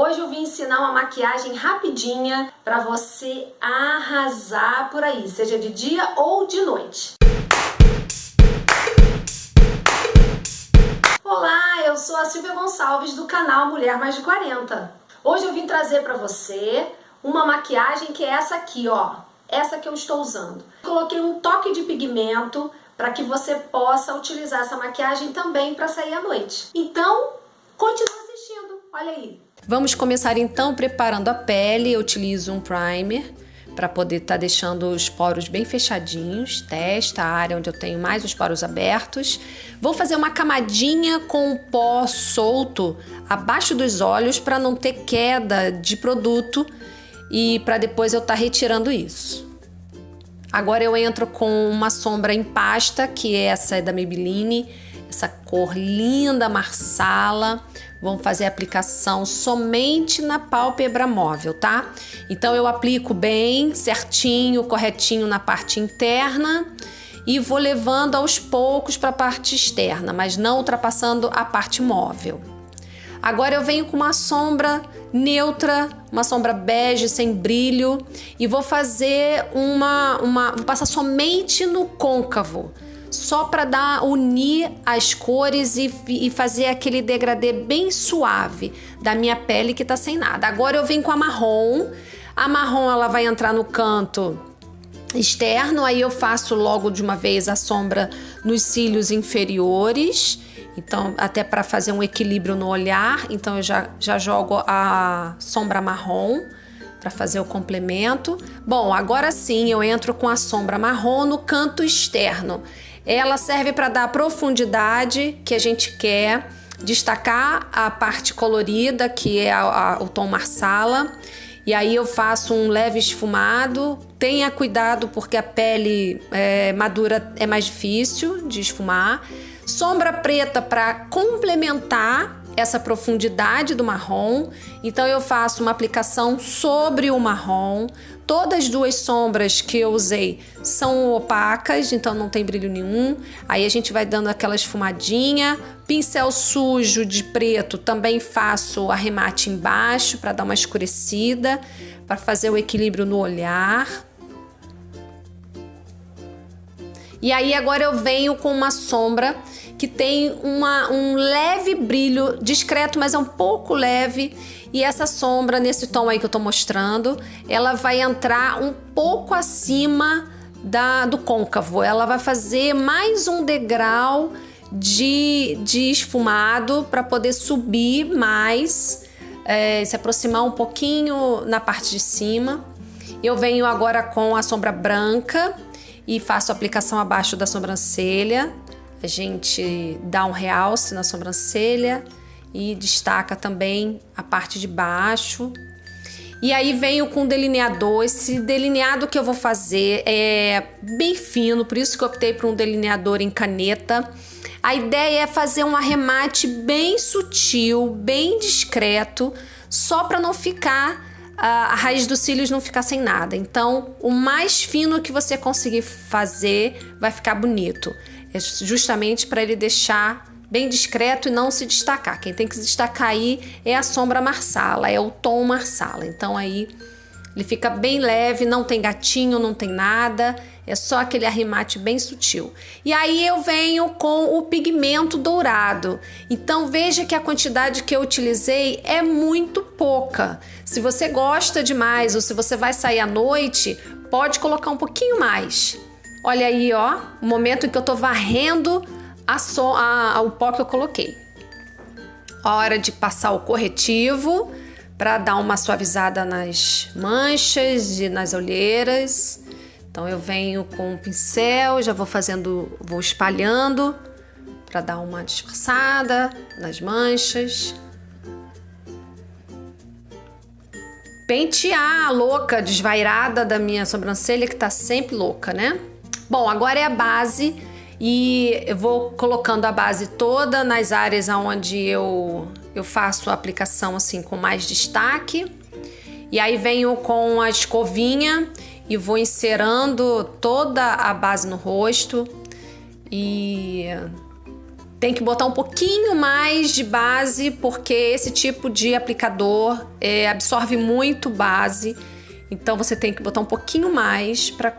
Hoje eu vim ensinar uma maquiagem rapidinha para você arrasar por aí, seja de dia ou de noite. Olá, eu sou a Silvia Gonçalves do canal Mulher Mais de 40. Hoje eu vim trazer para você uma maquiagem que é essa aqui, ó. Essa que eu estou usando. Coloquei um toque de pigmento para que você possa utilizar essa maquiagem também para sair à noite. Então, continue assistindo. Olha aí. Vamos começar então preparando a pele. Eu utilizo um primer para poder estar tá deixando os poros bem fechadinhos, testa, a área onde eu tenho mais os poros abertos. Vou fazer uma camadinha com o pó solto abaixo dos olhos para não ter queda de produto e para depois eu estar tá retirando isso. Agora eu entro com uma sombra em pasta, que é essa é da Maybelline, essa cor linda marsala. Vamos fazer a aplicação somente na pálpebra móvel, tá? Então eu aplico bem, certinho, corretinho na parte interna e vou levando aos poucos para a parte externa, mas não ultrapassando a parte móvel. Agora eu venho com uma sombra neutra, uma sombra bege sem brilho e vou fazer uma, uma vou passar somente no côncavo só para dar unir as cores e, e, fazer aquele degradê bem suave da minha pele que tá sem nada. Agora eu venho com a marrom. A marrom ela vai entrar no canto externo, aí eu faço logo de uma vez a sombra nos cílios inferiores. Então, até para fazer um equilíbrio no olhar, então eu já, já jogo a sombra marrom para fazer o complemento. Bom, agora sim eu entro com a sombra marrom no canto externo. Ela serve para dar a profundidade que a gente quer, destacar a parte colorida, que é a, a, o tom marsala. E aí eu faço um leve esfumado. Tenha cuidado porque a pele é, madura é mais difícil de esfumar. Sombra preta para complementar essa profundidade do marrom. Então eu faço uma aplicação sobre o marrom. Todas as duas sombras que eu usei são opacas, então não tem brilho nenhum. Aí a gente vai dando aquela esfumadinha. Pincel sujo de preto também faço arremate embaixo para dar uma escurecida, para fazer o equilíbrio no olhar. E aí agora eu venho com uma sombra que tem uma, um leve brilho discreto, mas é um pouco leve. E essa sombra, nesse tom aí que eu tô mostrando, ela vai entrar um pouco acima da, do côncavo. Ela vai fazer mais um degrau de, de esfumado para poder subir mais, é, se aproximar um pouquinho na parte de cima. Eu venho agora com a sombra branca e faço a aplicação abaixo da sobrancelha a gente dá um realce na sobrancelha e destaca também a parte de baixo. E aí venho com delineador. Esse delineado que eu vou fazer é bem fino, por isso que eu optei por um delineador em caneta. A ideia é fazer um arremate bem sutil, bem discreto, só para não ficar a raiz dos cílios não ficar sem nada. Então, o mais fino que você conseguir fazer vai ficar bonito. É justamente para ele deixar bem discreto e não se destacar. Quem tem que se destacar aí é a sombra marsala, é o tom marsala. Então aí ele fica bem leve, não tem gatinho, não tem nada, é só aquele arremate bem sutil. E aí eu venho com o pigmento dourado. Então veja que a quantidade que eu utilizei é muito pouca. Se você gosta demais ou se você vai sair à noite, pode colocar um pouquinho mais. Olha aí, ó, o momento em que eu tô varrendo a so, a, o pó que eu coloquei. Hora de passar o corretivo para dar uma suavizada nas manchas e nas olheiras. Então eu venho com o pincel, já vou fazendo, vou espalhando para dar uma disfarçada nas manchas. Pentear a louca, desvairada da minha sobrancelha que tá sempre louca, né? Bom, agora é a base e eu vou colocando a base toda nas áreas onde eu, eu faço a aplicação assim com mais destaque. E aí venho com a escovinha e vou inserando toda a base no rosto e tem que botar um pouquinho mais de base, porque esse tipo de aplicador é, absorve muito base. Então você tem que botar um pouquinho mais para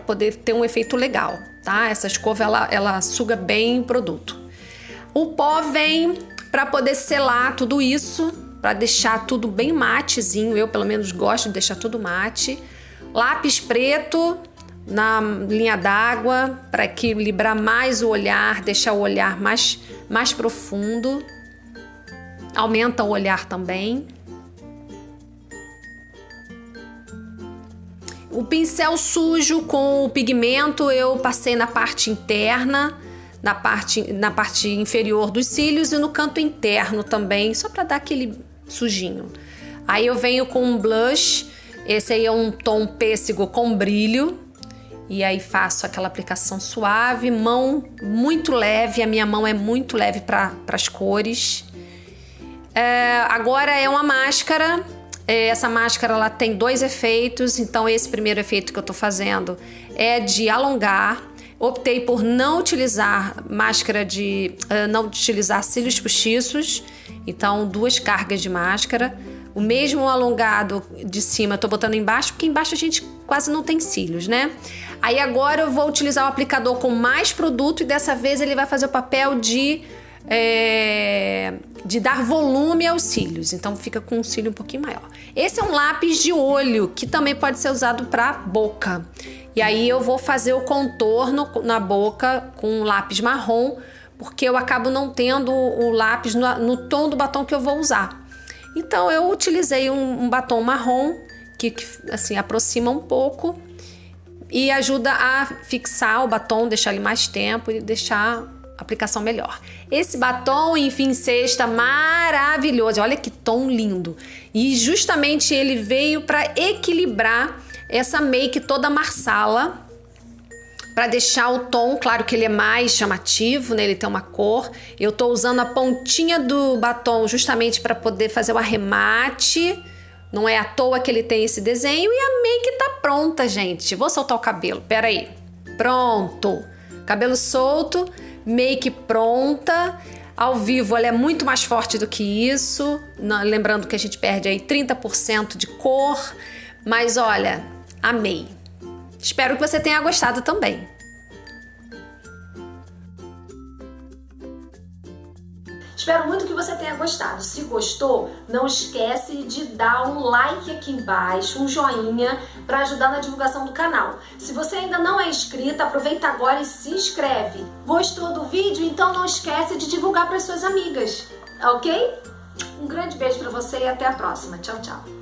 poder ter um efeito legal, tá? Essa escova ela, ela suga bem o produto. O pó vem para poder selar tudo isso, para deixar tudo bem matezinho. Eu pelo menos gosto de deixar tudo mate. Lápis preto na linha d'água para equilibrar mais o olhar, deixar o olhar mais, mais profundo. Aumenta o olhar também. O pincel sujo com o pigmento eu passei na parte interna, na parte, na parte inferior dos cílios e no canto interno também, só para dar aquele sujinho. Aí eu venho com um blush, esse aí é um tom pêssego com brilho, e aí faço aquela aplicação suave, mão muito leve, a minha mão é muito leve para as cores. É, agora é uma máscara, é, essa máscara ela tem dois efeitos, então esse primeiro efeito que eu tô fazendo é de alongar. Optei por não utilizar máscara de. Uh, não utilizar cílios postiços, então duas cargas de máscara. O mesmo alongado de cima tô botando embaixo, porque embaixo a gente quase não tem cílios, né? Aí agora eu vou utilizar o aplicador com mais produto e dessa vez ele vai fazer o papel de é, de dar volume aos cílios, então fica com um cílio um pouquinho maior. Esse é um lápis de olho que também pode ser usado para boca. E aí eu vou fazer o contorno na boca com um lápis marrom, porque eu acabo não tendo o lápis no, no tom do batom que eu vou usar. Então eu utilizei um, um batom marrom que, que assim aproxima um pouco e ajuda a fixar o batom, deixar ele mais tempo e deixar a aplicação melhor. Esse batom enfim sexta maravilhoso, olha que tom lindo. E justamente ele veio para equilibrar essa make toda marsala para deixar o tom, claro que ele é mais chamativo, né? Ele tem uma cor. Eu tô usando a pontinha do batom justamente para poder fazer o arremate. Não é à toa que ele tem esse desenho e a make tá pronta, gente. Vou soltar o cabelo. Pera aí. Pronto. Cabelo solto, make pronta. Ao vivo ela é muito mais forte do que isso. Lembrando que a gente perde aí 30% de cor. Mas olha, amei. Espero que você tenha gostado também. Espero muito que você tenha gostado. Se gostou, não esquece de dar um like aqui embaixo, um joinha para ajudar na divulgação do canal. Se você ainda não é inscrito, aproveita agora e se inscreve. Gostou do vídeo? Então não esquece de divulgar para suas amigas, ok? Um grande beijo para você e até a próxima. Tchau, tchau.